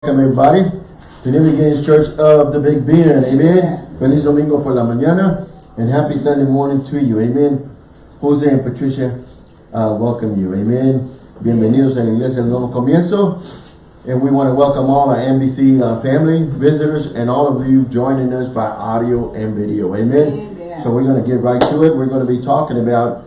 Welcome everybody to New Beginnings Church of the Big Bend. Amen. Feliz Domingo por la mañana and happy Sunday morning to you. Amen. Jose and Patricia uh, welcome you. Amen. Bienvenidos a la Iglesia del Nuevo Comienzo. And we want to welcome all our NBC uh, family, visitors, and all of you joining us by audio and video. Amen. Amen. So we're going to get right to it. We're going to be talking about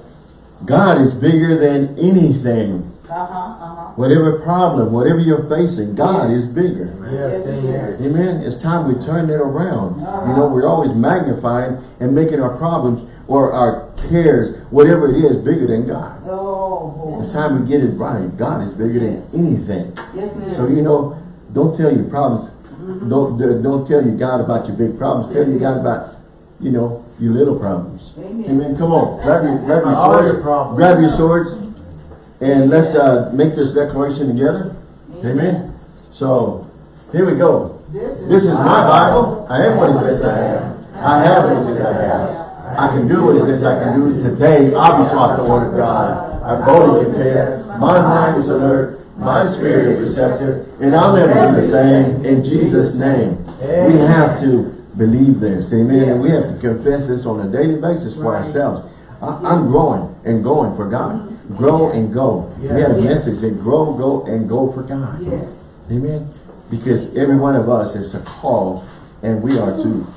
God is bigger than anything. Uh-huh, uh-huh. Whatever problem, whatever you're facing, God is bigger. Yes, Yes, amen. Amen. It's time we turn it around. Uh-huh. You know, we're always magnifying and making our problems or our cares, whatever it is, bigger than God. Oh, It's time we get it right. God is bigger than anything. yes, it is. So you know, don't tell your problems. Don't don't tell your God about your big problems. Tell your God about, you know, your little problems. Amen. Amen. Come on, grab your grab your All your swords. problems. Grab your swords, and let's uh, make this declaration together. Amen. So here we go. This is my Bible. I am what it says I am. I have what it says I have. I can do what it says I can do today. I'll be taught the word of God. I boldly confess. My mind is alert. My spirit is receptive. And I'll never be the same in Jesus' name. We have to believe this. Amen. And we have to confess this on a daily basis for ourselves. I, I'm growing and going for God. Grow and go. We had a Yes. message that grow, go, and go for God. Yes. Amen. Because every one of us is a call and we are to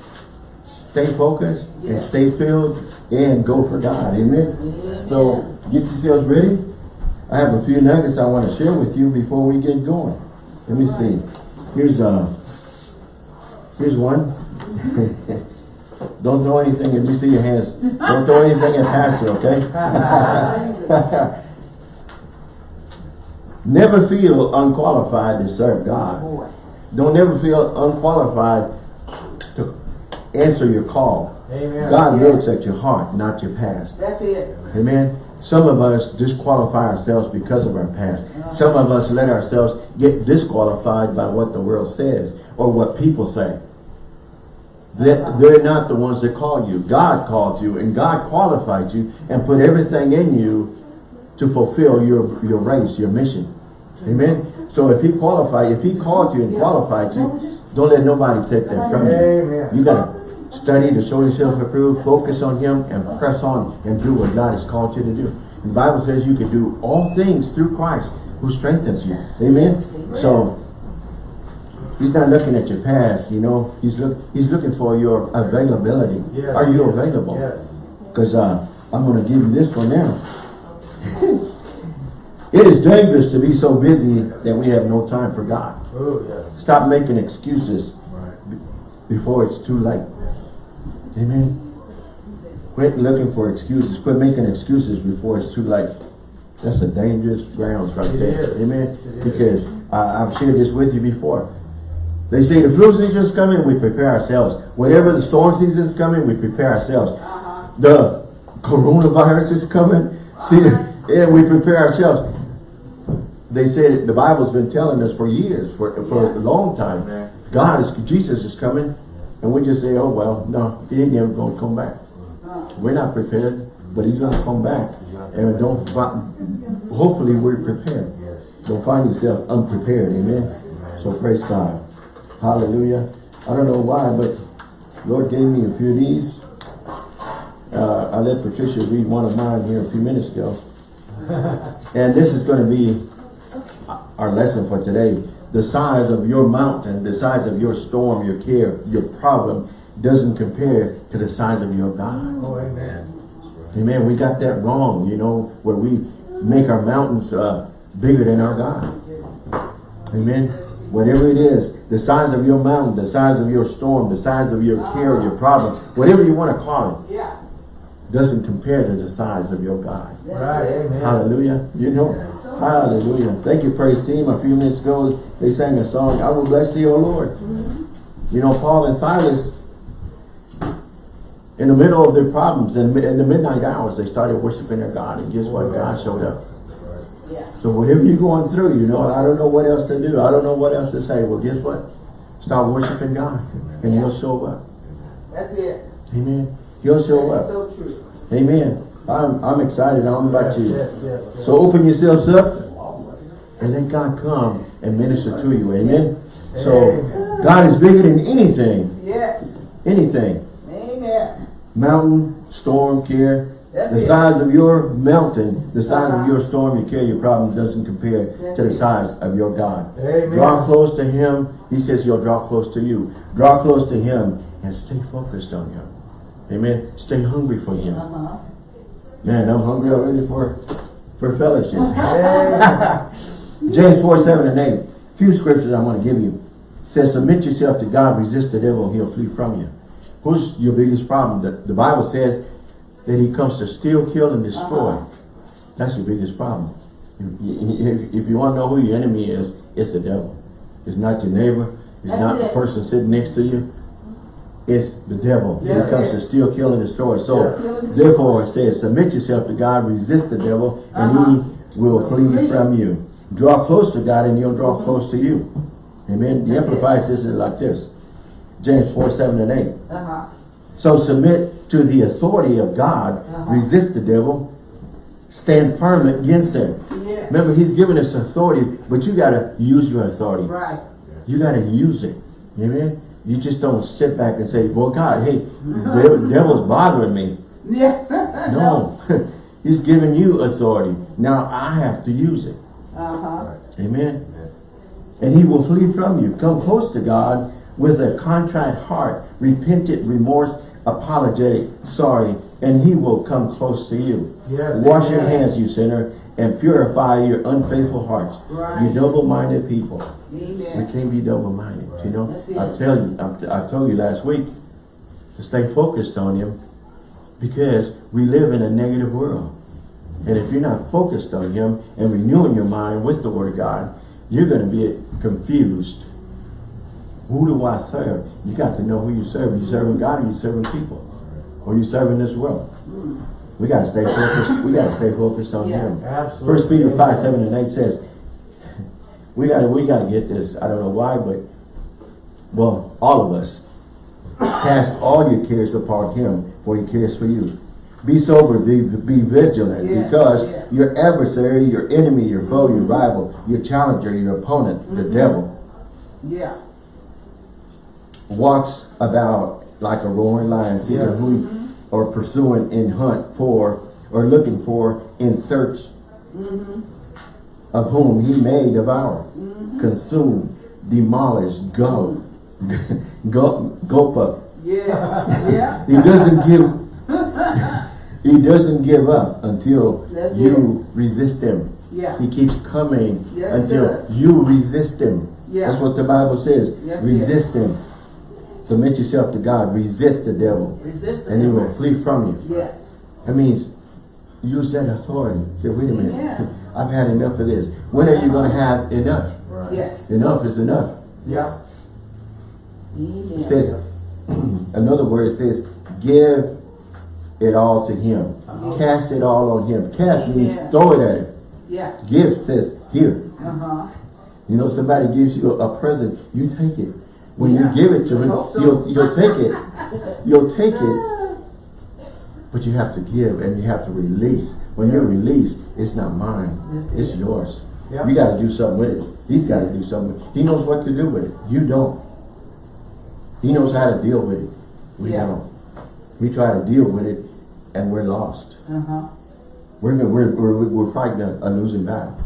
stay focused and stay filled and go for God. Amen. Amen. So get yourselves ready. I have a few nuggets I want to share with you before we get going. Let me see. Here's uh here's one. Don't throw anything, let me see your hands. Don't throw anything at Pastor, okay? Never feel unqualified to serve God. Don't ever feel unqualified to answer your call. Amen. God Yeah. looks at your heart, not your past. That's it. Amen. Some of us disqualify ourselves because of our past. Some of us let ourselves get disqualified by what the world says or what people say. That they're not the ones that called you. God called you and God qualified you and put everything in you to fulfill your, your race, your mission. Amen. So if he qualified, if he called you and qualified you, don't let nobody take that from you. You gotta study to show yourself approved, focus on him, and press on and do what God has called you to do. The Bible says you can do all things through Christ who strengthens you. Amen. So he's not looking at your past, you know. He's look he's looking for your availability. Yes. Are you available? Yes. Because uh, I'm going to give you this one now. it is dangerous to be so busy that we have no time for God. Oh, yes. Stop making excuses Right. before it's too late. Amen. Quit looking for excuses. Quit making excuses before it's too late. That's a dangerous grounds right It there. is. Amen. Because uh, I've shared this with you before. They say the flu season's coming, we prepare ourselves. Whatever the storm season's coming, we prepare ourselves. Uh-huh. The coronavirus is coming. See, yeah, we prepare ourselves. They said the Bible's been telling us for years, for for a long time. Amen. God is Jesus is coming, and we just say, "Oh well, no, he ain't never going to come back." Uh, We're not prepared, but he's going to come back, and don't. Hopefully, we're prepared. Don't find yourself unprepared. Amen. So praise God. Hallelujah. I don't know why, but Lord gave me a few of these. Uh, I let Patricia read one of mine here a few minutes ago. and this is going to be our lesson for today. The size of your mountain, the size of your storm, your care, your problem doesn't compare to the size of your God. Oh, amen. Amen. We got that wrong, you know, where we make our mountains uh, bigger than our God. Amen. Whatever it is, the size of your mountain, the size of your storm, the size of your care, your problem, whatever you want to call yeah. it, doesn't compare to the size of your God. Right, amen. Hallelujah. You know, hallelujah. Thank you, praise team. A few minutes ago, they sang a song, I will bless thee, O Lord. Mm-hmm. You know, Paul and Silas, in the middle of their problems, in, in the midnight hours, they started worshiping their God. And guess what? God showed up. So whatever you're going through, you know, I don't know what else to do. I don't know what else to say. Well, guess what? Start worshiping God and he'll show up. That's it. Amen. He'll show up. so true. Amen. I'm, I'm excited. I don't know about you. yes, yes, yes. So open yourselves up and let God come and minister to you. Amen. So God is bigger than anything, Yes. anything. Amen. Mountain, storm, care. That's The it. size of your mountain, the size of Uh-huh. your storm, your care, your problem doesn't compare That's to the it. size of your God. Amen. Draw close to Him. He says He'll draw close to you. Draw close to Him and stay focused on Him. Amen. Stay hungry for Him. Uh-huh. Man, I'm hungry already for for fellowship. James 4, 7 and 8. Few scriptures I'm going to give you. Says, submit yourself to God, resist the devil, he'll flee from you. Who's your biggest problem? The, the Bible says that he comes to steal, kill, and destroy. Uh-huh. That's your biggest problem. If, if, you want to know who your enemy is, it's the devil. It's not your neighbor. It's That's not the person sitting next to you. It's the devil. That's he comes it. to steal, kill, and destroy. So, Yeah. therefore, it says, submit yourself to God, resist the devil, and Uh-huh. he will flee Flee. from you. Draw close to God, and he'll draw close to you. Amen. The it. Amplified says it like this. James 4, 7 and 8. Uh-huh. So submit to the authority of God, Uh-huh. resist the devil, stand firm against him. Yes. Remember, he's given us authority, but you got to use your authority. Right. You got to use it. Amen. You just don't sit back and say, well, God, hey, the devil's bothering me. Yeah. No. he's giving you authority. Now I have to use it. Uh-huh. Amen. And he will flee from you. Come close to God with a contrite heart, repentant remorse, apologetic, sorry, and he will come close to you. Yes, Wash your hands, you sinner, and purify your unfaithful hearts. Right. You double-minded people. We can't be double-minded, you know. I tell you, I, I told you last week to stay focused on him because we live in a negative world. And if you're not focused on him and renewing your mind with the word of God, you're going to be confused. Who do I serve? You got to know who you serve. Are you serving God or you serving people? Or you serving this world? We got to stay focused. We got to stay focused on Yeah. him. Absolutely. First Peter 5, 7 and 8 says, we got to we got to get this. I don't know why, but well, all of us cast all your cares upon him, for he cares for you. Be sober, be be vigilant, Yes, because yes. your adversary, your enemy, your foe, your rival, your challenger, your opponent, the Mm-hmm. devil, Yeah. Walks about like a roaring lion, seeking Yes. who he- or pursuing in hunt for, or looking for in search Mm-hmm. of whom he may devour, consume, demolish, go, go, gopa. Yes. yeah. He doesn't give, he doesn't give up until That's you resist him. Yeah. He keeps coming Yes, until you resist him. Yeah. That's what the Bible says. Yes, resist him. Submit yourself to God. Resist the devil. Resist the And he will flee from you. Yes. That means use that authority. Say, wait a minute. Yeah. I've had enough of this. When are you going to have enough? Right. Yes. Enough is enough. Yeah. Amen. It says, another word says, give it all to him. Uh-huh. Cast it all on him. Cast means Yeah. throw it at him. Yeah. Give says, here. Uh-huh. You know, somebody gives you a, a present, you take it. When Yeah. you give it to him, so. you'll, you'll take it. You'll take it. But you have to give and you have to release. When you release, it's not mine. It's it. yours. Yeah. You got to do something with it. He's got to do something. He knows what to do with it. You don't. He knows how to deal with it. We Yeah. don't. We try to deal with it and we're lost. Uh-huh. We're, we're, we're, we're fighting a, a losing battle.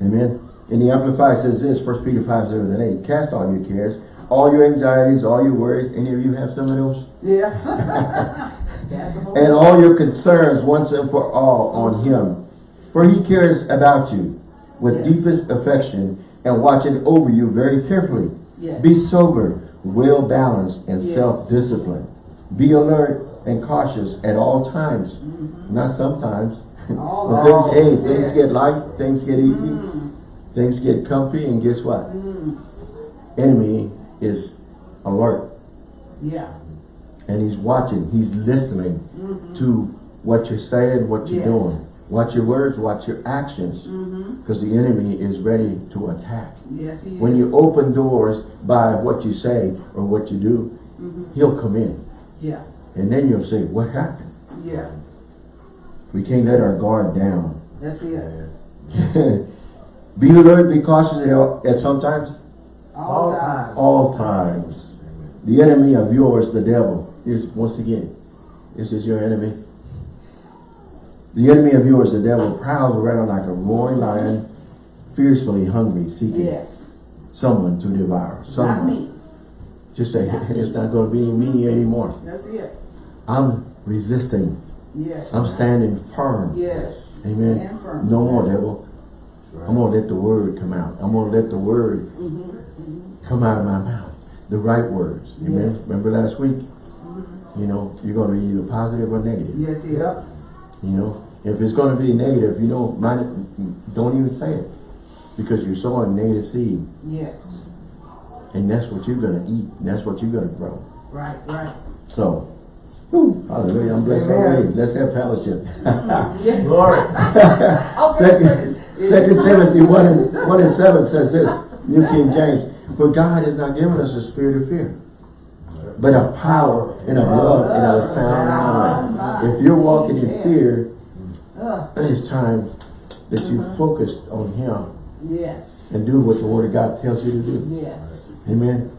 Amen. And the Amplified says this, 1 Peter 5, 7 and 8. Cast all your cares, all your anxieties, all your worries. Any of you have some of those? Yeah. That's the whole And all your concerns once and for all on him. For he cares about you with Yes. deepest affection and watching over you very carefully. Yes. Be sober, well balanced, and Yes. self-disciplined. Be alert and cautious at all times. Not sometimes. All when things, hey, times, things get light, things get easy, Mm. things get comfy, and guess what? Enemy is alert Yeah. and he's watching, he's listening to what you're saying, what you're. Yes. doing. Watch your words, watch your actions. Mm-hmm. Because the enemy is ready to attack. Yes, he When is. you open doors by what you say or what you do, Mm-hmm. he'll come in. Yeah. And then you'll say, what happened? Yeah. We can't let our guard down. That's it. be alert, be cautious at, at sometimes. All time. all times. The enemy of yours, the devil, is once again, this is your enemy. The enemy of yours, the devil, prowls around like a roaring lion, fiercely hungry, seeking Yes. someone to devour. Not Someone. me. Just say, Not me. it's not going to be me anymore. That's it. I'm resisting. Yes. I'm standing firm. Yes. Amen. Firm. No more, devil. I'm going to let the word come out. I'm going to let the word Mm-hmm. come out of my mouth. The right words. Amen. Remember last week? You know, you're going to be either positive or negative. Yes, yeah. You know, if it's going to be negative, you know, mind it, don't even say it. Because you're sowing negative seed. Yes. And that's what you're going to eat. That's what you're going to grow. Right, right. So, whew, hallelujah. I'm blessed already. Let's have fellowship. Glory. Second, Second Timothy 1 and, 1 and 7 says this, New King James, For God has not given us a spirit of fear, but of power and of love and of a sound mind. If you're walking in fear, it's time that you focused on Him yes. and do what the Word of God tells you to do. Yes. Amen.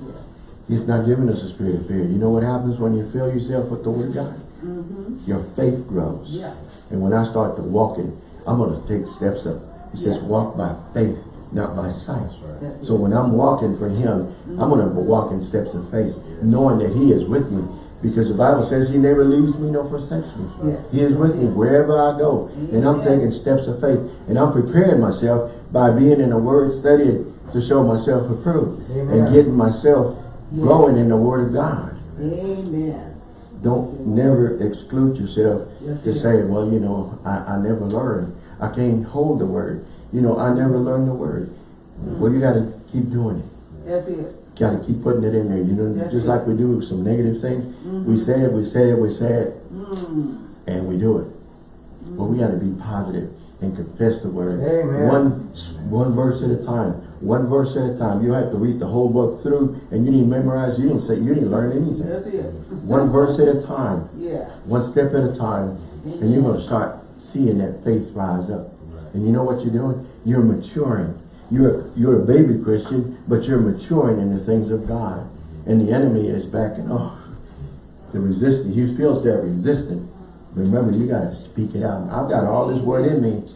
He's not giving us a spirit of fear. You know what happens when you fill yourself with the Word of God? Mm-hmm. Your faith grows. Yeah. And when I start to walking, I'm going to take steps up. He says, Yeah. walk by faith, not by sight. That's So when I'm walking for him, I'm going to walk in steps of faith, knowing that he is with me. Because the Bible says he never leaves me nor forsakes me. Yes. He is with me wherever I go. And I'm taking steps of faith. And I'm preparing myself by being in a word, study to show myself approved. And getting myself Yes. growing in the word of God. Amen. Don't never exclude yourself Yes, to sir. say, well, you know, I, I never learned. I can't hold the word. You know, I never learned the word. Mm-hmm. Well, you got to keep doing it. That's it. Got to keep putting it in there. You know, That's just it. like we do with some negative things. We mm-hmm. say it, we say it, we say it, Mm. and we do it. But we got to be positive and confess the word. Amen. One, one verse at a time. One verse at a time. You have to read the whole book through, and you didn't memorize. You didn't say. You didn't learn anything. That's it. One verse at a time. Yeah. one step at a time, and you're going to start seeing that faith rise up. And you know what you're doing? You're maturing. You're you're a baby Christian, but you're maturing in the things of God. And the enemy is backing off. The resistance, he feels that resistance. Remember, you got to speak it out. I've got all this word in me,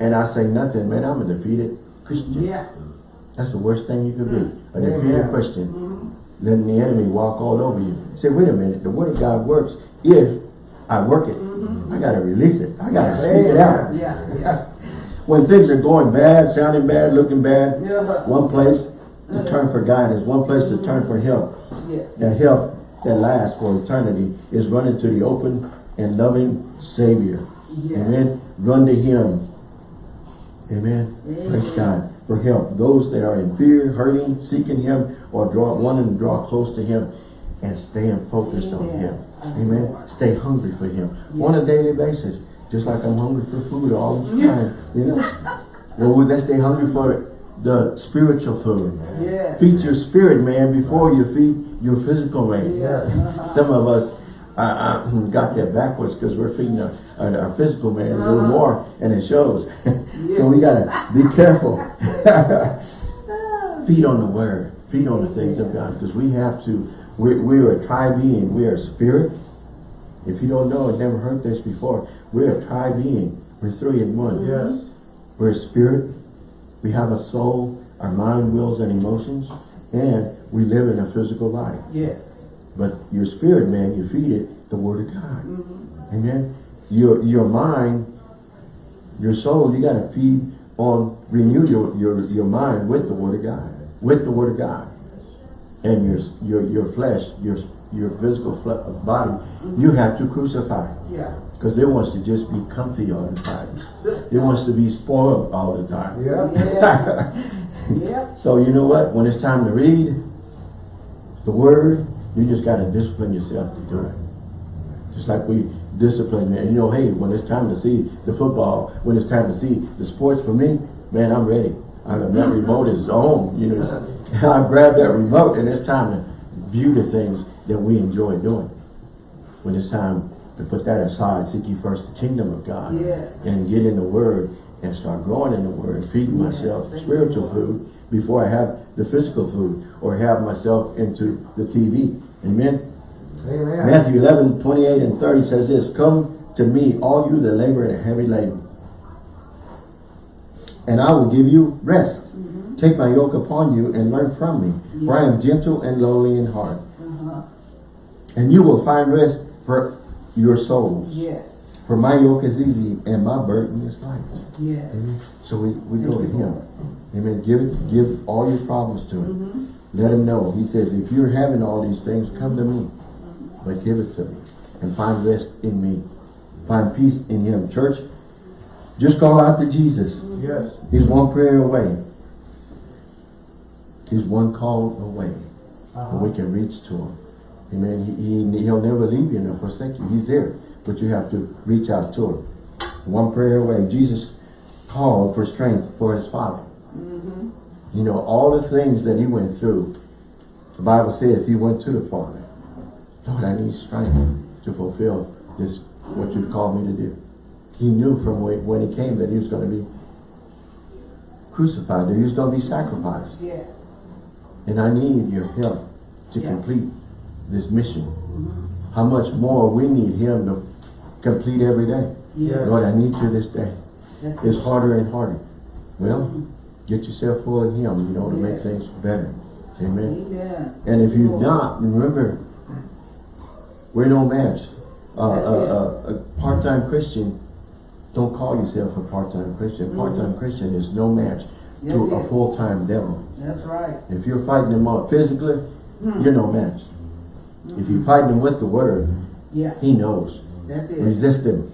and I say nothing. Man, I'm a defeated Christian. Yeah. That's the worst thing you could be, a mm-hmm. defeated Amen. Christian. Mm-hmm. Letting the enemy walk all over you. Say, wait a minute, the word of God works if I work it. I got to release it. I got to speak it out. Yeah. Yeah. When things are going bad, sounding bad, looking bad, Yeah. one place to mm-hmm. turn for guidance, one place to turn for help. Yes. That help that lasts for eternity is running to the open and loving Savior. Yes. Amen. Run to Him. Amen. Praise God for help. Those that are in fear, hurting, seeking Him, or draw wanting to draw close to Him, and staying focused on Him. Amen. Stay hungry for Him on a daily basis, just like I'm hungry for food all the time. You know. Well, let's stay hungry for the spiritual food. Yes. Feed your spirit, man, before you feed your physical man. Yes. Some of us uh, uh, got that backwards because we're feeding our, our, our physical man a little Uh-huh. more, and it shows. so we gotta be careful. Feed on the word. Feed on the things of God because we have to. We we are a tri being. We are a spirit. If you don't know, never heard this before. We're a tri being. We're three in one. Yes. We're a spirit. We have a soul, our mind, wills, and emotions, and we live in a physical body. Yes. But your spirit, man, you feed it the word of God. Mm-hmm. Amen. Your your mind, your soul, you gotta feed on renew your, your, your mind with the word of God. With the word of God. And your your your flesh, your your physical body, you mm-hmm. have to crucify. Yeah. Because it wants to just be comfy all the time. It wants to be spoiled all the time. Yeah. Yeah. So you know what? When it's time to read the word, you just got to discipline yourself to do it. Just like we discipline, man. You know, hey, when it's time to see the football, when it's time to see the sports for me, man, I'm ready. I, that mm-hmm. remote is on. You know, I grab that remote and it's time to view the things that we enjoy doing. When it's time to put that aside, seek ye first the kingdom of God Yes. and get in the word and start growing in the word, feeding Yes, myself thank spiritual Lord. food before I have the physical food or have myself into the TV. Amen. Amen. Matthew 11, 28 and 30 says this, Come to me, all you that labor and are heavy laden, and I will give you rest. Take my yoke upon you and learn from me, for I am gentle and lowly in heart. Uh-huh. And you will find rest for your souls. Yes. For my yoke is easy and my burden is light. Yes. Amen. So we, we go to him. Lord. Amen. Give give all your problems to him. Mm-hmm. Let him know. He says, if you're having all these things, come to me. But give it to me. And find rest in me. Find peace in him. Church, just call out to Jesus. Yes. He's one prayer away. He's one call away. Uh-huh. And we can reach to him. Amen. He, he, he'll never leave you nor forsake you. He's there. But you have to reach out to him. One prayer away. Jesus called for strength for his father. Mm-hmm. You know, all the things that he went through, the Bible says he went to the Father. Lord, I need strength to fulfill this, what you've called me to do. He knew from when, when he came that he was going to be crucified, that he was going to be sacrificed. Yes. And I need your help to Yeah. complete this mission. Mm-hmm. How much more we need him to complete every day. Yes. Lord, I need you this day. That's It's it. harder and harder. Well, mm-hmm. get yourself full of him, you know, to make things better. Amen. Amen. And if you're Lord. not, remember, we're no match. Uh, That's uh, a, a, uh, a part-time Christian, don't call yourself a part-time Christian. Mm-hmm. Part-time Christian is no match That's to a full-time devil. That's right. If you're fighting him up physically, Hmm. you're no match. If you're fighting him with the word, Yeah. he knows. That's it. Resist him.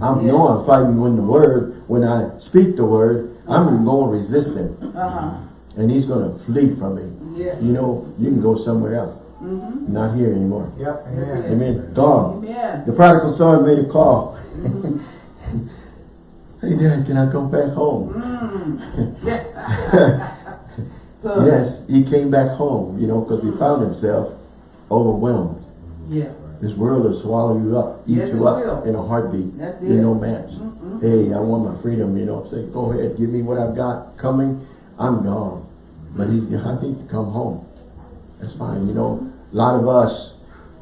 I Yes. know I'm fighting with the word, when I speak the word, I'm going to resist him. Uh-huh. And he's going to flee from me. Yes. You know, you can go somewhere else. Mm-hmm. Not here anymore. Yep. That's Amen. Amen. Gone. Amen. The prodigal son made a call. hey dad, can I come back home? Mm. So, yes, he came back home, you know, because he found himself overwhelmed. Yeah. This world will swallow you up, eat Yes, you up will. in a heartbeat. That's You're it. no match. Mm-mm. Hey, I want my freedom, you know. Say, go ahead, give me what I've got coming. I'm gone. But he, I need to come home. That's fine, you know. A lot of us,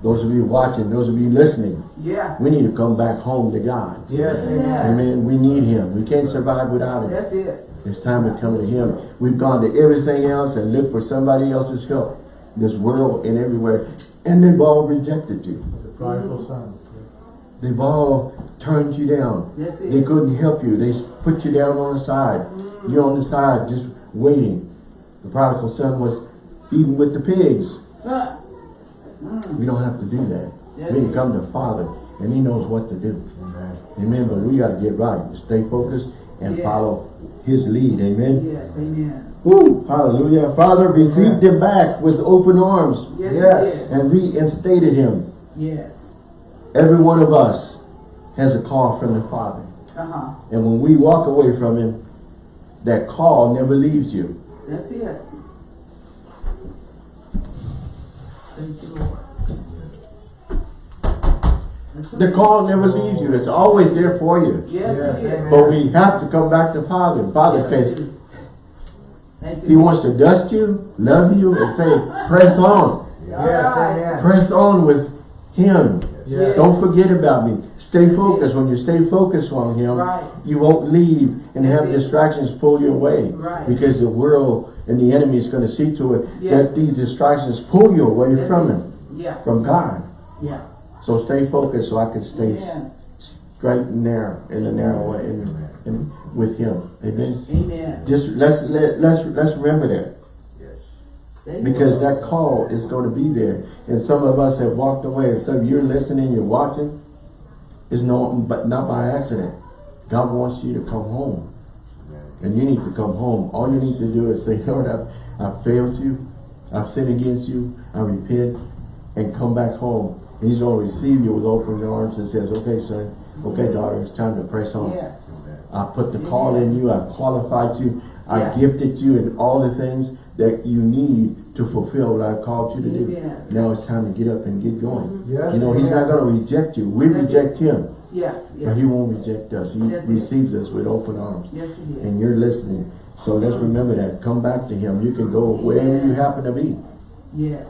those of you watching, those of you listening, Yeah. we need to come back home to God. Yes. Amen. Amen. We need Him. We can't survive without Him. That's it. It's time to come to Him. We've gone to everything else and looked for somebody else's help. This world and everywhere. And they've all rejected you. The prodigal son. They've all turned you down. That's it. They couldn't help you. They put you down on the side. Mm. You're on the side just waiting. The prodigal son was eating with the pigs. Huh. We don't have to do that. That's we can come to Father and He knows what to do. Amen. Amen. But we got to get right. Stay focused and Yes. follow His lead. Amen. Yes. Amen. Hallelujah. Father received him back with open arms Yes, Yes. and reinstated him. Yes. Every one of us has a call from the Father. Uh-huh. And when we walk away from him, that call never leaves you. That's it. Thank you, Lord. The call never leaves you. It's always there for you. Yes, Yes, it is. amen. But we have to come back to Father. Father Yes, says it is. Thank you. he wants to dust you, love you, and say, press on. Yes. Press on with him. Yes. Don't forget about me. Stay focused. When you stay focused on him, Right. you won't leave and have distractions pull you away. Right. Because the world and the enemy is going to see to it Yeah. that these distractions pull you away That's from it. him, Yeah. from God. Yeah. So stay focused so I can stay Amen. straight and narrow in the narrow way in, in, with him. Amen. Amen. Just let's let, let's let's remember that because that call is going to be there, and some of us have walked away. And some you're listening, you're watching. It's no, but not by accident. God wants you to come home, and you need to come home. All you need to do is say, Lord, I've, I've failed you, I've sinned against you, I repent, and come back home. And He's going to receive you with open arms and says, Okay, son, okay, daughter, it's time to press on. Yes. I put the call in you, I've qualified you, I Yeah. gifted you in all the things that you need to fulfill what I've called you to do. Amen. Now it's time to get up and get going. Mm-hmm. Yes. You know, he's not going to reject you. We That's reject him, Yeah. but he won't reject us. He That's it. receives us with open arms. Yes, it is. And you're listening. So let's uh-huh. remember that. Come back to him. You can go wherever you happen to be Yes.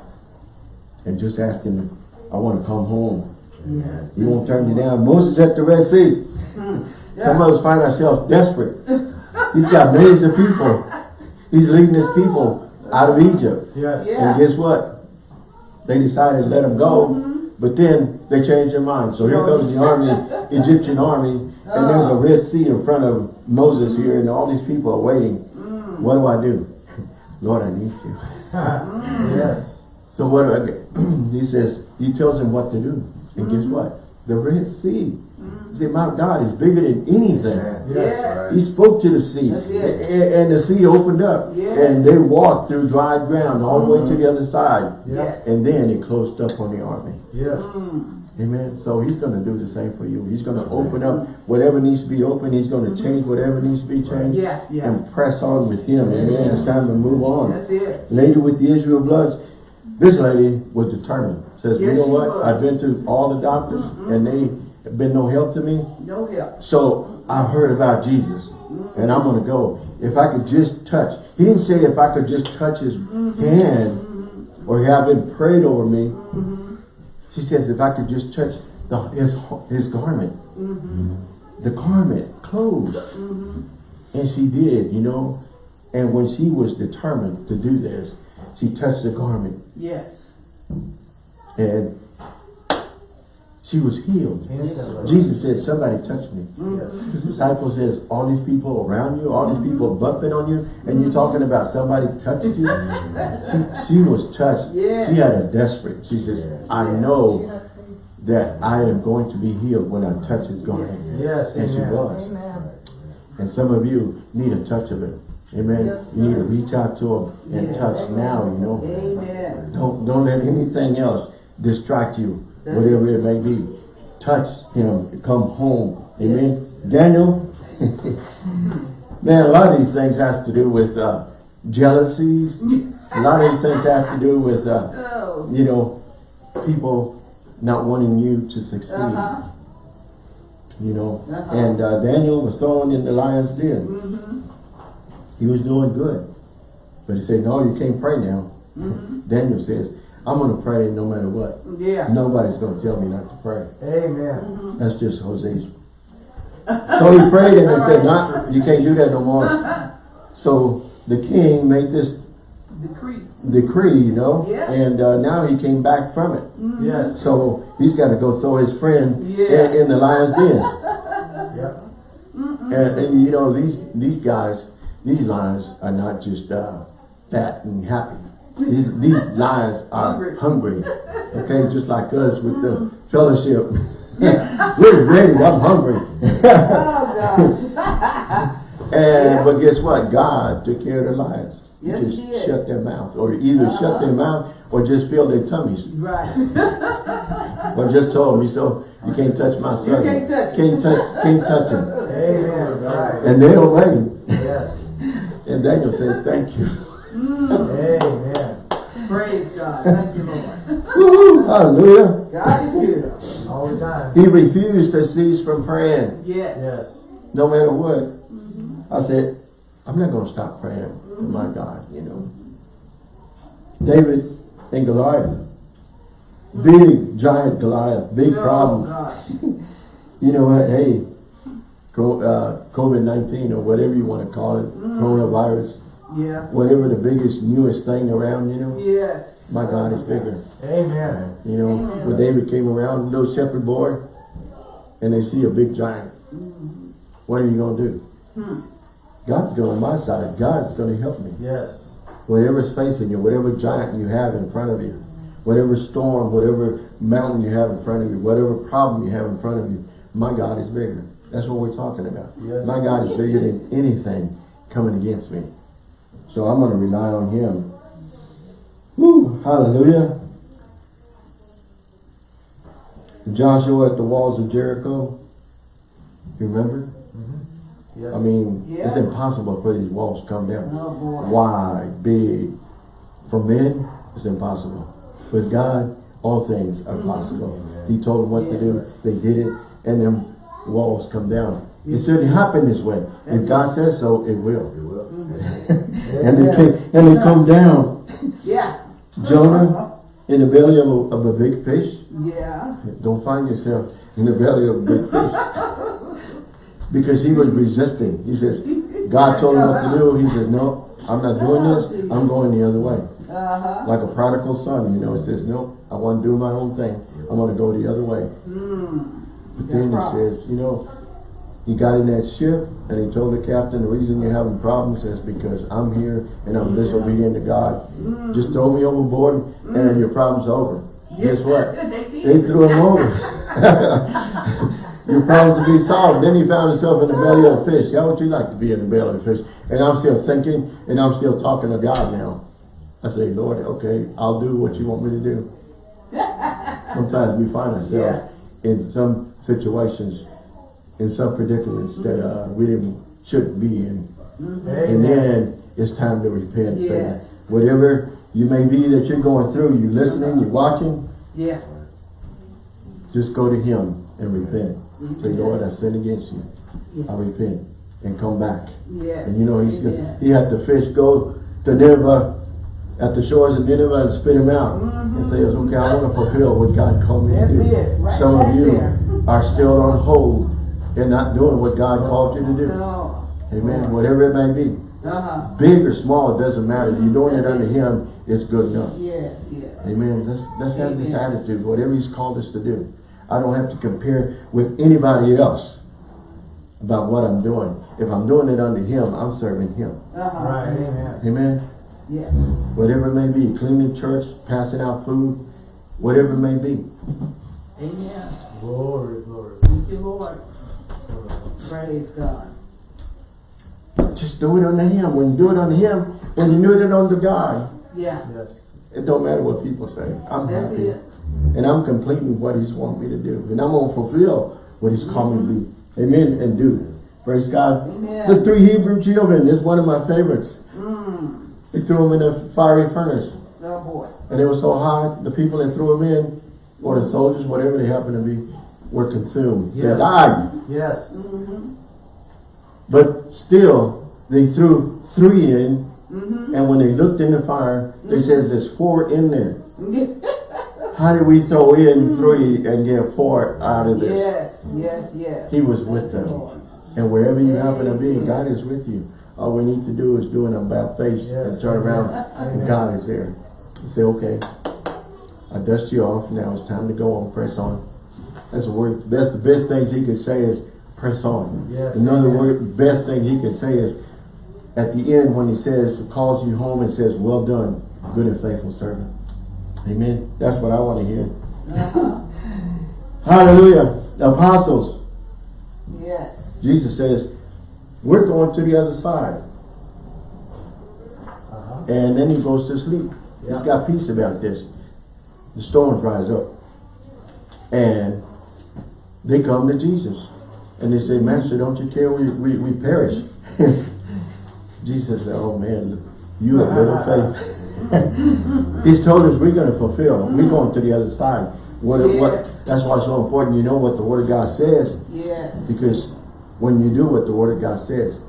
and just ask him, I want to come home. Yes. He won't turn you down. Moses at the Red Sea. Some of us find ourselves desperate. He's got millions of people. He's leading his people out of Egypt. Yes. Yeah. And guess what? They decided to let him go, mm-hmm. but then they changed their mind. So here comes the army, Egyptian army, and there's a oh. Red Sea in front of Moses here, and all these people are waiting. Mm. What do I do? Lord, I need you. Mm. Yes. So what do I do? he says, he tells him what to do. And guess mm-hmm. what? The Red Sea. See, my God is bigger than anything. Yes. He spoke to the sea, That's it. a- and the sea opened up, Yes. and they walked through dry ground all the way to mm-hmm. the other side, Yeah. and then it closed up on the army. Yes. Mm. Amen. So he's going to do the same for you. He's going to open up whatever needs to be open. He's going to mm-hmm. change whatever needs to be changed, Yeah, yeah. and press on with him. Amen. It's time to move on. That's it. Lady with the Israel Bloods, this lady was determined. Says, you know what? was. I've been to all the doctors, mm-hmm. and they have been no help to me. No help. So I've heard about Jesus mm-hmm. and I'm going to go. If I could just touch, he didn't say if I could just touch his mm-hmm. hand mm-hmm. or have him prayed over me. She says if I could just touch the, his, his garment, the garment, clothes. And she did, you know. And when she was determined to do this, she touched the garment Yes. and she was healed. Jesus said, somebody touched me. Yes. The disciple says, all these people around you, all these people bumping on you, and you're talking about somebody touched you. she, she was touched. Yes. She had a desperate. She says, I know that I am going to be healed when I touch his garment. Yes. And she was. Amen. And some of you need a touch of it. Amen. Yes, you need to reach out to him and Yes. touch now, you know. Amen. Don't don't let anything else distract you, whatever it may be. Touch him, come home. Amen. Daniel, man, a lot of these things have to do with uh, jealousies. a lot of these things have to do with, uh, Oh. you know, people not wanting you to succeed. Uh-huh. You know, Uh-huh. and uh, Daniel was thrown in the lion's den. Mm-hmm. He was doing good. But he said, no, you can't pray now. Mm-hmm. Daniel says, I'm going to pray no matter what. Yeah. Nobody's going to tell me not to pray. Amen. That's just Jose's. So he prayed and they said, not, you can't do that no more. So the king made this Decree. decree, you know, Yeah. and uh, now he came back from it. Yes. So he's got to go throw his friend Yeah. in, in the lion's den. Yep. And, and you know, these these guys, these lions are not just uh, fat and happy. These, these lions are hungry. Okay, just like us with the mm-hmm. fellowship. We're ready, I'm hungry. Oh, gosh. and But guess what? God took care of the lions. He Yes, just he did. shut their mouth. Or either shut uh-huh. their mouth or just fill their tummies. right. Or just told me, so you can't touch my son. can't touch Can't touch, can't touch him. Amen. Right. And they obeyed. Yes. And Daniel said, thank you. Mm. Amen. Praise God. Thank you, Lord. Hallelujah. God is good. All the time. He refused to cease from praying, Yes. Yes. no matter what. Mm-hmm. I said, I'm not going to stop praying to my mm-hmm. God, you know. David and Goliath. Big, giant Goliath. Big Oh, problem. You know what? Hey, uh, COVID-19 or whatever you want to call it, mm-hmm. coronavirus, Yeah. whatever the biggest, newest thing around, you know. Yes. My God is bigger. Amen. You know, Amen. when David came around, little shepherd boy, and they see a big giant. Mm-hmm. What are you going to do? Hmm. God's going on my side. God's going to help me. Yes. Whatever's facing you, whatever giant you have in front of you, whatever storm, whatever mountain you have in front of you, whatever problem you have in front of you, my God is bigger. That's what we're talking about. Yes. My God is bigger than anything coming against me. So I'm going to rely on him. Woo, hallelujah. Joshua at the walls of Jericho. You remember? Yes. I mean, it's impossible for these walls to come down. Oh. Wide, big. For men, it's impossible. With God, all things are possible. He told them what to do. They did it. And them walls come down. It shouldn't happen this way. If God says so, it will. And they came, and they come down. Yeah. Jonah in the belly of a, of a big fish. Yeah. Don't find yourself in the belly of a big fish. Because he was resisting. He says, God told him what to do. He says, no, I'm not doing this. I'm going the other way. Uh-huh. Like a prodigal son, you know, he says, no, I want to do my own thing. I want to go the other way. Mm. But then he says, you know, he got in that ship and he told the captain, the reason you're having problems is because I'm here and I'm disobedient to God. Just throw me overboard and your problem's over. Guess what? They threw him over. your problems will be solved. Then he found himself in the belly of a fish. How would you like to be in the belly of a fish? And I'm still thinking and I'm still talking to God now. I say, Lord, okay, I'll do what you want me to do. Sometimes we find ourselves in some situations, in some predicaments that uh, we didn't shouldn't be in. And then it's time to repent. Yes. whatever you may be that you're going through, you listening, you're watching, Yeah. just go to him and repent. Say, Lord, I've sinned against you. Yes. I repent and come back. Yes. And you know, he's gonna, he had the fish go to Nineveh, at the shores of Nineveh and spit him out. And say, okay, I want to fulfill what God called me to Mm-hmm. Do. right Some of you there. are still on hold and not doing what God called you to do. No. Amen. Whatever it may be. Uh-huh. Big or small, it doesn't matter. You're doing it under him, it's good enough. Yes, yes. Amen. Let's, let's have this attitude, whatever he's called us to do. I don't have to compare with anybody else about what I'm doing. If I'm doing it under him, I'm serving him. Uh-huh. Right, amen. Amen. Yes. Whatever it may be, cleaning church, passing out food, whatever it may be. Amen. Glory, glory. Thank you, Lord. Praise God. Just do it unto him. When you do it unto him, when you do it unto God, Yeah. Yes. it don't matter what people say. I'm That's happy. it. And I'm completing what he's want me to do. And I'm going to fulfill what he's called me to do. Amen. And do. Praise God. Amen. The three Hebrew children is one of my favorites. Mm. They threw them in a fiery furnace. Oh boy. And it was so hot, the people that threw them in, or the soldiers, whatever they happened to be, were consumed. Yeah. They died. Yes. Mm-hmm. But still, they threw three in, Mm-hmm. and when they looked in the fire, they says there's four in there. How did we throw in three and get four out of this? yes, yes, yes. He was with them. And wherever you happen to be, God is with you. All we need to do is do an about face and turn around, and God is there. You say, okay, I dust you off. Now it's time to go on. Press on. That's the word. That's the best things he could say is press on. Yes. Another Amen. word, best thing he could say is at the end when he says, calls you home and says, well done, good and faithful servant. Amen. That's what I want to hear. Hallelujah. Apostles. Yes. Jesus says, we're going to the other side. Uh-huh. And then he goes to sleep. He's got peace about this. The storms rise up. And they come to Jesus. And they say, Master, don't you care we, we, we perish? Jesus said, oh man, you have little faith. He's told us we're going to fulfill. We're going to the other side. What, what, that's why it's so important you know what the Word of God says. Yes. Because when you do what the Word of God says,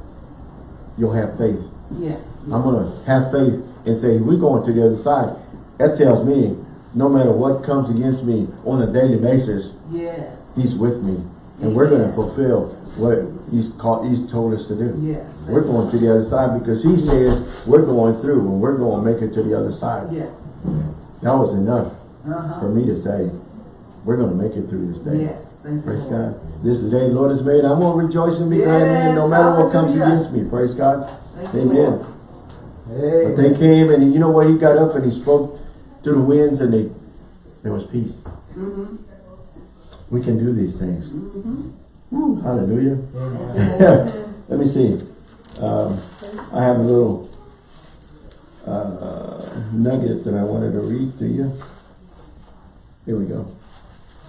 you'll have faith. Yeah. I'm going to have faith and say, we're going to the other side. That tells me, no matter what comes against me on a daily basis, Yes. He's with me. And we're going to fulfill what He's called, He's told us to do. Yes. We're going to the other side because He says we're going through and we're going to make it to the other side. Yeah. That was enough Uh-huh. for me to say, we're going to make it through this day. Yes. Thank you. Praise Lord. God. This is the day the Lord has made. I'm going to rejoice and be glad in it no Yes, matter what comes against me. Praise God. Thank you, Amen. Lord. But they came and you know what? He got up and he spoke to the winds and they, there was peace. Mm-hmm. We can do these things. Mm-hmm. Woo, hallelujah. Let me see. Um, I have a little uh, nugget that I wanted to read to you. Here we go.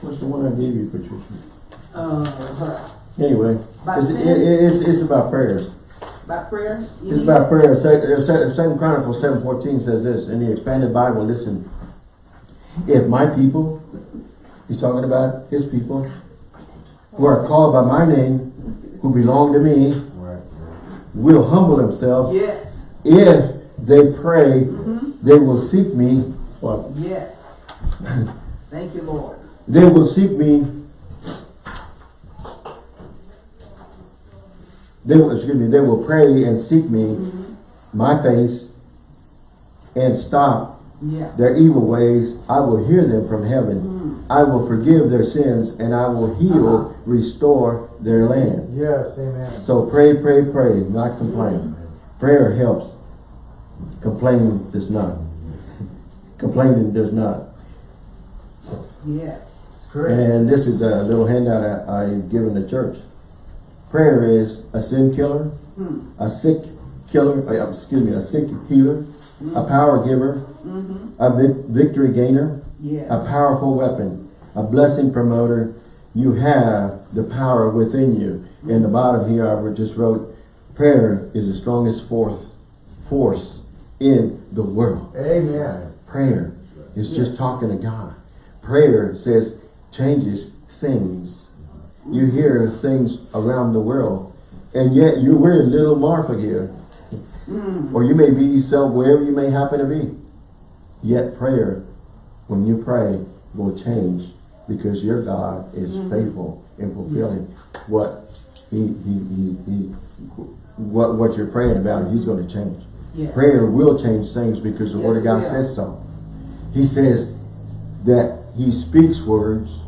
What's the one I gave you, Patricia? Uh, Anyway, it's, it, it- it's, it's about prayers. about prayer? It's about prayer. Uh, se- Second Chronicles seven fourteen says this in the expanded Bible. Listen, if my people, he's talking about his people, who are called by my name, who belong to me, Right. will humble themselves. Yes. If they pray, Mm-hmm. they will seek me. Well, Yes. Thank you, Lord. they will seek me. They will, excuse me, they will pray and seek me, Mm-hmm. my face, and stop Yeah. their evil ways. I will hear them from heaven. Mm. I will forgive their sins and I will heal, Uh-huh. restore their land. Yes, amen. So pray, pray, pray, not complain. Prayer helps. Complaining does not. Complaining does not. Yes. Correct. And this is a little handout I, I've given the church. Prayer is a sin killer, Hmm. a sick killer, uh, excuse me, a sick healer, a power giver, Mm-hmm. a vic- victory gainer, Yes. a powerful weapon, a blessing promoter. You have the power within you. In the bottom here, I just wrote, prayer is the strongest force, force in the world. Amen. Prayer is just talking to God. Prayer says changes things. You hear things around the world, and yet you we're in little Marfa here. Mm. Or you may be yourself wherever you may happen to be. Yet prayer, when you pray, will change because your God is mm-hmm. faithful in fulfilling what he, he, he, he, what, what you're praying about, he's going to change. Yes. Prayer will change things because the word of God it says so. He says that he speaks words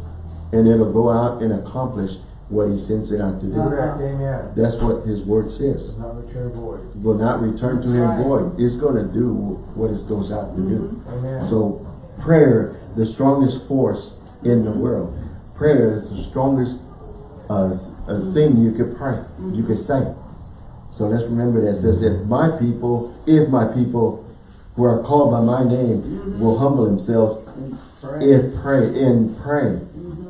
and it'll go out and accomplish what he sends it out to do. Correct, amen. That's what his word says Does not return void. will not return to him Right. void. It's going to do what it goes out to do. Mm-hmm. Amen. So prayer, the strongest force in the world. Prayer is the strongest uh, thing you could pray, you could say. So let's remember that it says, if my people, if my people who are called by my name will humble themselves, Pray. if pray, and pray. Mhm.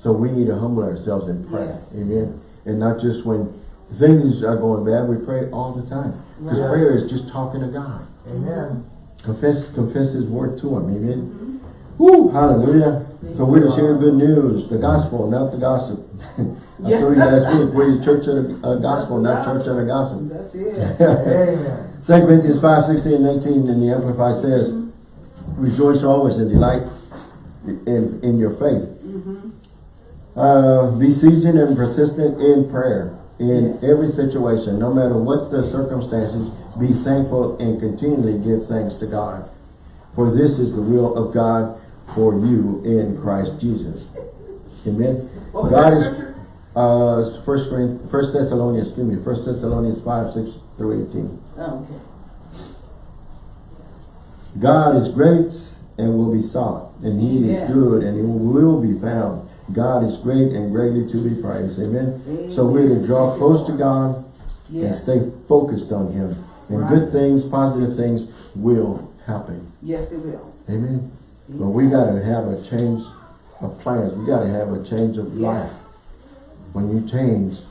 So we need to humble ourselves and pray. Yes. Amen. And not just when things are going bad, we pray all the time. Because Right. prayer is just talking to God. Amen. Confess confess his word to him. Amen. Woo! Hallelujah. So we're to share good news, the gospel, not the gossip. I Yeah. told you last week, we're the church of the uh, gospel, not church of the gossip. That's it. Amen. 2 Corinthians 5, 16 and 18 in the Amplified says, Rejoice always and delight in, in your faith. Mm-hmm. Uh, be seasoned and persistent in prayer in Yes. every situation, no matter what the circumstances. Be thankful and continually give thanks to God. For this is the will of God for you in Christ Jesus. Amen. God is uh first first Thessalonians, excuse me, first Thessalonians 5, 6 through 18. Oh, okay. God is great and will be sought, and he is good and he will be found. God is great and greatly to be praised. Amen. So we're to draw close to God and stay focused on him. And Right. good things, positive things will happen. Yes, it will. Amen. But we gotta have a change of plans. We gotta have a change of Yeah. life. When you change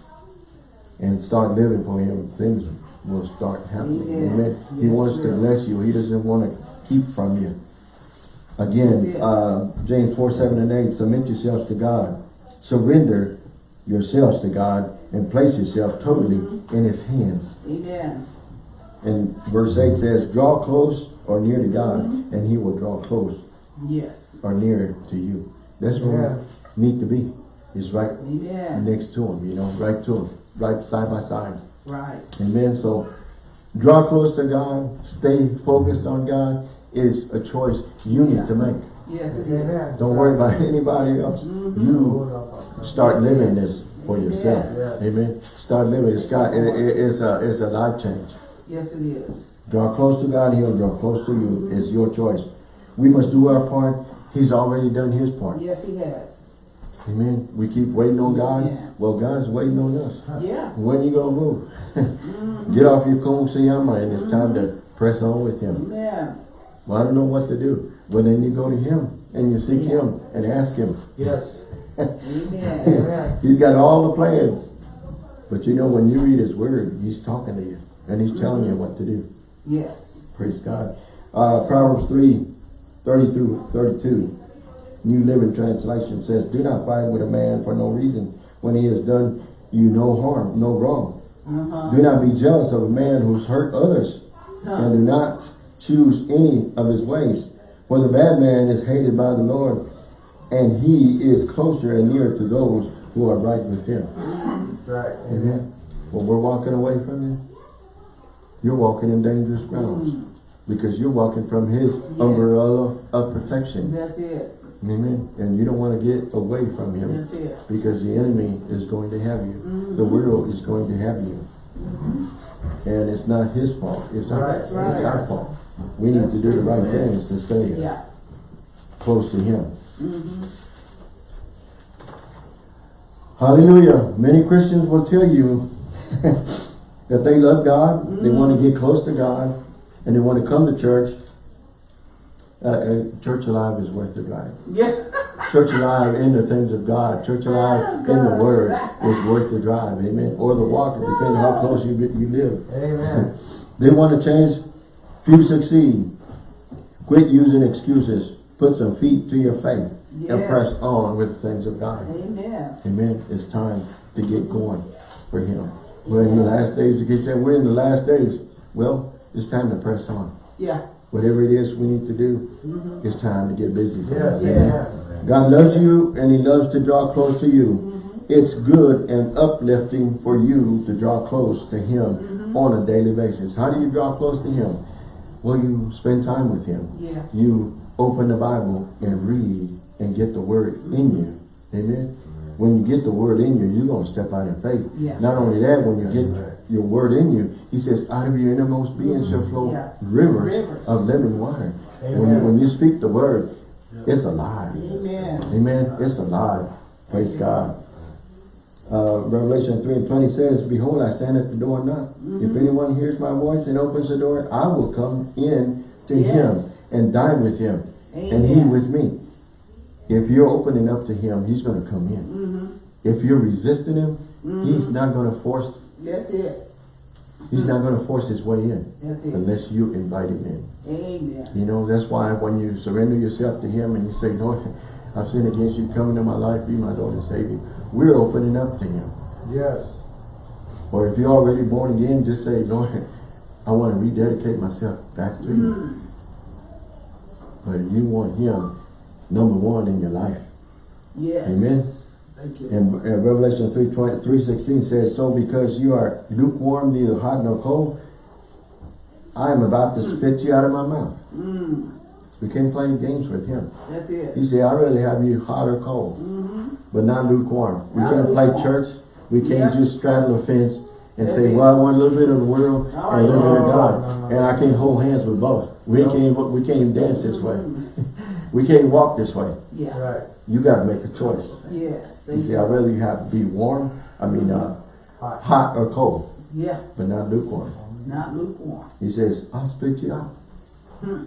and start living for him, things will start happening. Amen. Amen. He wants to bless you. He doesn't want to keep from you. Again, uh, James 4, 7 and 8, submit yourselves to God. Surrender yourselves to God and place yourself totally in his hands. Amen. And verse 8 says, draw close or near to God Mm-hmm. and he will draw close Yes. or near to you. That's where Yeah. we need to be. Is right Amen. next to him, you know, right to him, right side by side. Right. Amen. So draw close to God, stay focused on God is a choice you need to make. Yes. Amen. Don't worry about anybody else. Mhm. You start living this for yourself. Yes. Amen. Start living. It's got it, it- it's a it's a life change. Yes, it is. Draw close to God, He'll draw close to you. It's your choice. We must do our part. He's already done His part. Yes, he has. Amen. We keep waiting on God. Yeah. Well, God's waiting on us. Yeah. When you gonna move? Mhm. Get off your kumsiyama and it's time to press on with Him. Amen. Well, I don't know what to do. Well, then you go to Him and you seek Yeah. Him and ask Him. Yes. Amen. Amen. He's got all the plans. But you know, when you read His Word, He's talking to you and He's telling you what to do. Yes. Praise God. Uh, Proverbs 3, 30 through 32. New Living Translation says, Do not fight with a man for no reason when he has done you no harm, no wrong. Uh-huh. Do not be jealous of a man who's hurt others, and do not choose any of his ways. For the bad man is hated by the Lord, and he is closer and nearer to those who are right with him. Right. Amen. Well, we're walking away from him, you're walking in dangerous grounds. Mm. Because you're walking from his umbrella of protection. That's it. Amen. And you don't want to get away from him. That's it. Because the enemy is going to have you. Mm-hmm. The world is going to have you. Mm-hmm. And it's not his fault. It's our, Right. it's our fault. We need to do the right things to stay Yeah. close to him. Mm-hmm. Hallelujah. Many Christians will tell you that they love God, they want to get close to God, and they want to come to church. Uh, uh, church alive is worth the drive. Yeah. Church alive in the things of God. Church alive in the Word is worth the drive. Amen. Or the walk, depending on how close you, you live. Amen. They want to change, few succeed. Quit using excuses. Put some feet to your faith and press on with the things of God. Amen. Amen. It's time to get going for Him. We're in the last days. It keeps saying we're in the last days. Well, it's time to press on. Yeah. Whatever it is we need to do, mm-hmm. it's time to get busy. for Yes. Yes. God loves you and He loves to draw close to you. Mm-hmm. It's good and uplifting for you to draw close to Him mm-hmm. on a daily basis. How do you draw close to Him? Well, you spend time with Him. Yeah. You open the Bible and read and get the Word in you. Amen. When you get the Word in you, you're going to step out in faith. Yeah. Not only that, when you get right. your Word in you, He says, out of your innermost being shall flow Yeah. rivers, Rivers. of living water. When you, when you speak the Word, it's alive. Amen. Amen. It's alive. Praise God. Uh, Revelation 3 and 20 says, Behold, I stand at the door and knock. Mm-hmm. If anyone hears my voice and opens the door, I will come in to Yes. him and dine with him, and he with me. If you're opening up to him, he's going to come in. Mm-hmm. If you're resisting him, he's not going to force, That's it. he's not going to force his way in unless you invite him in. Amen. You know, that's why when you surrender yourself to Him and you say, Lord, I've sinned against you, come into my life, be my Lord and Savior, we're opening up to Him. Yes. Or if you're already born again, just say, Lord, I want to rededicate myself back to you. But you want Him number one in your life. Yes. Amen. Thank you. And Revelation 3, 20, 3.16 says, So because you are lukewarm, neither hot nor cold, I am about to hmm. spit you out of my mouth. Mm. We can't play games with Him. That's it. He said, I really have you hot or cold, mm-hmm. but not lukewarm. We Not can't play church. We can't Yeah. just straddle a fence and That's say, it. well, I want a little bit of the world and a little bit of No, God. no, no, and I can't hold hands with both. We No. can't we can't dance this way. Mm-hmm. we can't walk this way. Yeah. Right. You got to make a choice. Yes. He Thank said, I'd rather you have to be warm, I mean, uh, Hot. hot or cold, Yeah. but not lukewarm. Not lukewarm. He says, I'll spit you out. Hmm.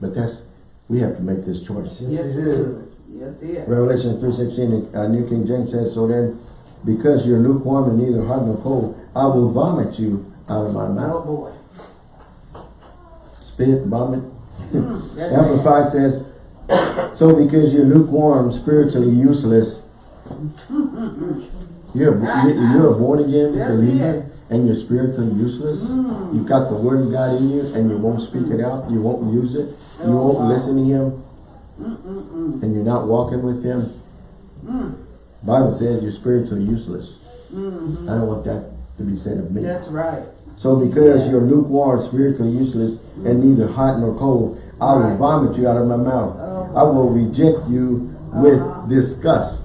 But that's, we have to make this choice. Yes, Yes, it we is. do. That's. Revelation 3.16, uh, New King James says, So then, because you're lukewarm and neither hot nor cold, I will vomit you out of my Oh mouth. boy. Spit, vomit. Mm, that's Amplified says, So because you're lukewarm, spiritually useless, you're, you're a born again believer, and you're spiritually useless. You've got the word of God in you, and you won't speak it out, you won't use it, you Oh, won't listen to him, and you're not walking with him. Bible says you're spiritually useless. I don't want that to be said of me. That's right. So because you're lukewarm, spiritually useless, and neither hot nor cold, I will vomit you out of my mouth. Oh. I will reject you with Uh-huh. disgust.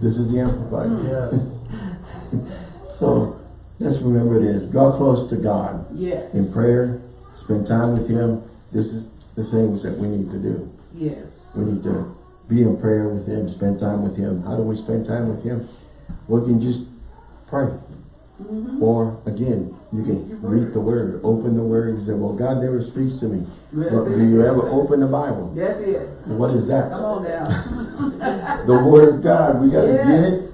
This is the Amplified. Yes. So let's remember this. Draw close to God Yes. in prayer. Spend time with Him. This is the things that we need to do. Yes. We need to be in prayer with Him, spend time with Him. How do we spend time with Him? We can just pray. Or again, you can read the Word, open the Word, and say, well, God never speaks to me. But do you ever open the Bible? That's it. What is that? Come on now. The Word of God. We got to get Yes. it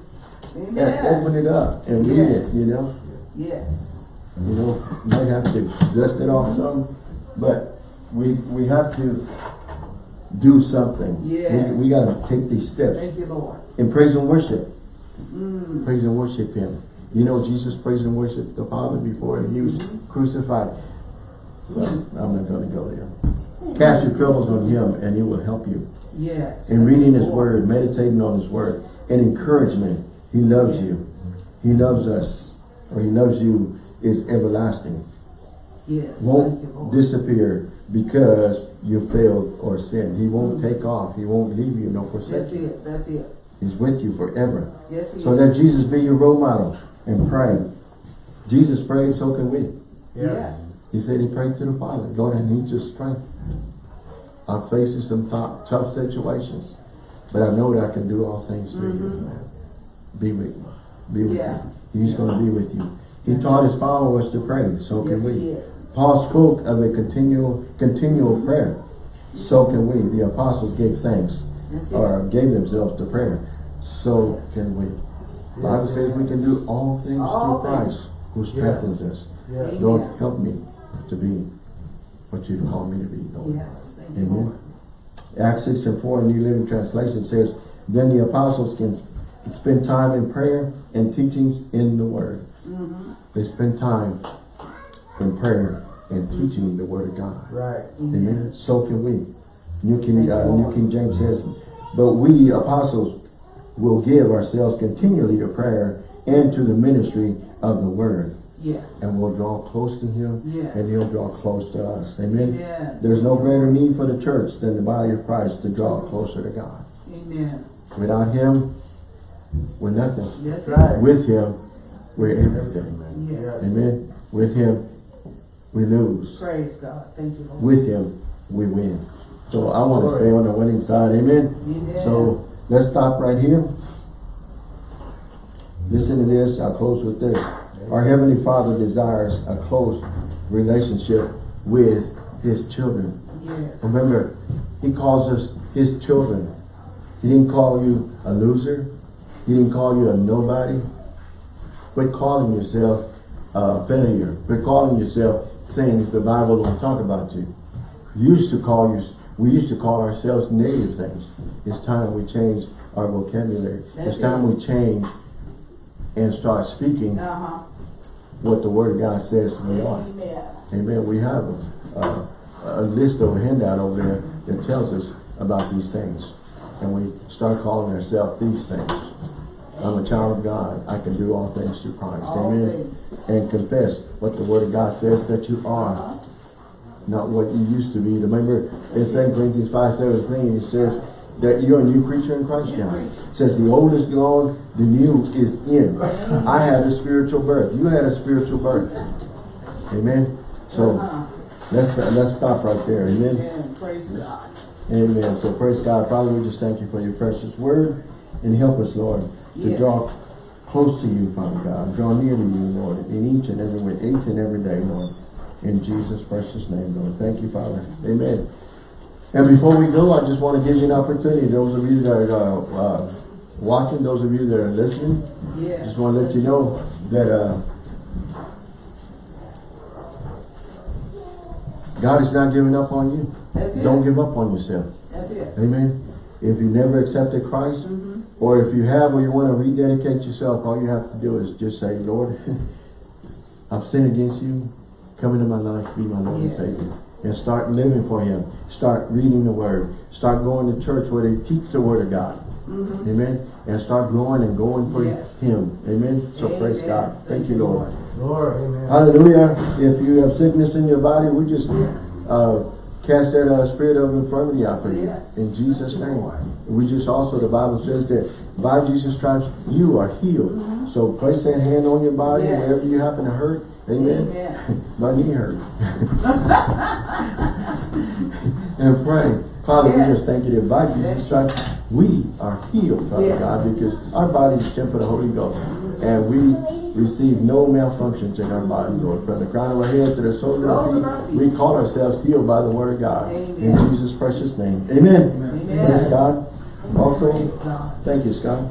and open it up and read Yes. it, you know. Yes. You know, might have to dust it off some, but we we have to do something. Yes. We, we got to take these steps Thank you, Lord. in praise and worship. Mm. Praise and worship Him. You know, Jesus praised and worshiped the Father before he was mm-hmm. crucified. But I'm not going to go there. Cast your troubles on him and he will help you. Yes. In reading his word, meditating on his word, and encouragement, he loves you. He loves us, or he loves you is everlasting. Yes. Won't disappear because you failed or sinned. He won't mm-hmm. take off. He won't leave you, no forsake you. it. That's it. He's with you forever. Yes, he So is. let Jesus be your role model and pray. Jesus prayed, so can we. Yes. He said he prayed to the Father. Lord, I need your strength. I'm facing some tough, tough situations, but I know that I can do all things through you. Be with me. Be with Yeah. you. He's going to be with you. He taught his followers to pray. So Yes, can we. Paul spoke of a continual, continual prayer. So can we. The apostles gave thanks or gave themselves to prayer. So can we. The Bible says we can do all things All through Christ who strengthens us. Yes. Amen. Lord, help me to be what you've called me to be, Lord. Yes. Amen. Acts 6 and 4 New Living Translation says, Then the apostles can spend time in prayer and teachings in the Word. Mhm. They spend time in prayer and teaching the Word of God. Right. Amen. So can we. New King, uh, New King James says, But we apostles will give ourselves continually to prayer and to the ministry of the Word. Yes. And we'll draw close to Him Yes. and He'll draw close to us. Amen. Amen. There's no greater need for the church than the body of Christ to draw closer to God. Amen. Without Him, we're nothing. That's Right. With Him, we're everything. Yes. Amen. With Him, we lose. Praise God. Thank you, Lord. With Him, we win. So I want to stay on the winning side. Amen. Amen. So let's stop right here. Listen to this. I'll close with this. Our Heavenly Father desires a close relationship with His children. Yes. Remember, he calls us his children. He didn't call you a loser. He didn't call you a nobody. Quit calling yourself a failure. Quit calling yourself things the Bible don't talk about you. You used to call you, we used to call ourselves negative things. It's time we change our vocabulary. That's it's time it. we change and start speaking Uh-huh. what the Word of God says we are. Amen. Amen. We have a, a, a list of a handout over there that tells us about these things. And we start calling ourselves these things. I'm a child of God. I can do all things through Christ. All Amen. things. And confess what the Word of God says that you are. Uh-huh. Not what you used to be. Remember in 2 Corinthians 5, 17, it says that you're a new creature in Christ now. It says the old is gone, the new is in. I had a spiritual birth. You had a spiritual birth. Amen. So Uh-huh. Let's uh, let's stop right there. Amen. Amen. Praise God. Amen. So praise God. Father, we just thank you for your precious word and help us, Lord, to Yes. draw close to you, Father God. Draw near to you, Lord, in each and every way, each and every day, Lord. In Jesus' precious name, Lord. Thank you, Father. Amen. And before we go, I just want to give you an opportunity. Those of you that are uh, uh, watching, those of you that are listening, Yes. just want to let you know that uh, God is not giving up on you. That's. Don't give up on yourself. That's it. Amen. If you never accepted Christ, Mhm. or if you have or you want to rededicate yourself, all you have to do is just say, Lord, I've sinned against you. Come into my life, be my Lord Yes. and Savior. And start living for Him. Start reading the Word. Start going to church where they teach the Word of God. Mhm. Amen. And start growing and going for Yes. Him. Amen. So praise God. Thank you, Lord. Lord, amen. Hallelujah. If you have sickness in your body, we just Yes. uh, cast that uh, spirit of infirmity out for you. Yes. In Jesus' name. We just also, the Bible says that by Jesus' stripes, you are healed. So place that hand on your body. Yes. wherever you happen to hurt. Amen. Amen. My knee hurt. and pray. Father, Yes. we just thank you that by Jesus' stripes, we are healed, Father Yes. God, because our body is temple of the Holy Ghost. And we receive no malfunctions in our body, Lord. From the crown of our head to the soles of our feet, we call ourselves healed by the word of God. In Jesus' precious name. Amen. Amen. Praise God. Also, thank you, Scott.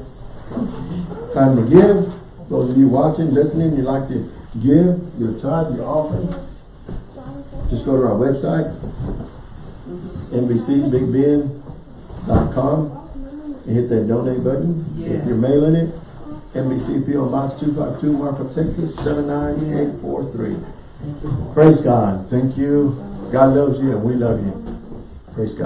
Time to give. Those of you watching, listening, you like to give your tithe, your offering, just go to our website, NBCBigBend.com, and hit that donate button. If you're mailing it, NBC PO Box 252, Marfa, Texas, 79843. Thank you, Praise God. Thank you. God loves you and we love you. Praise God.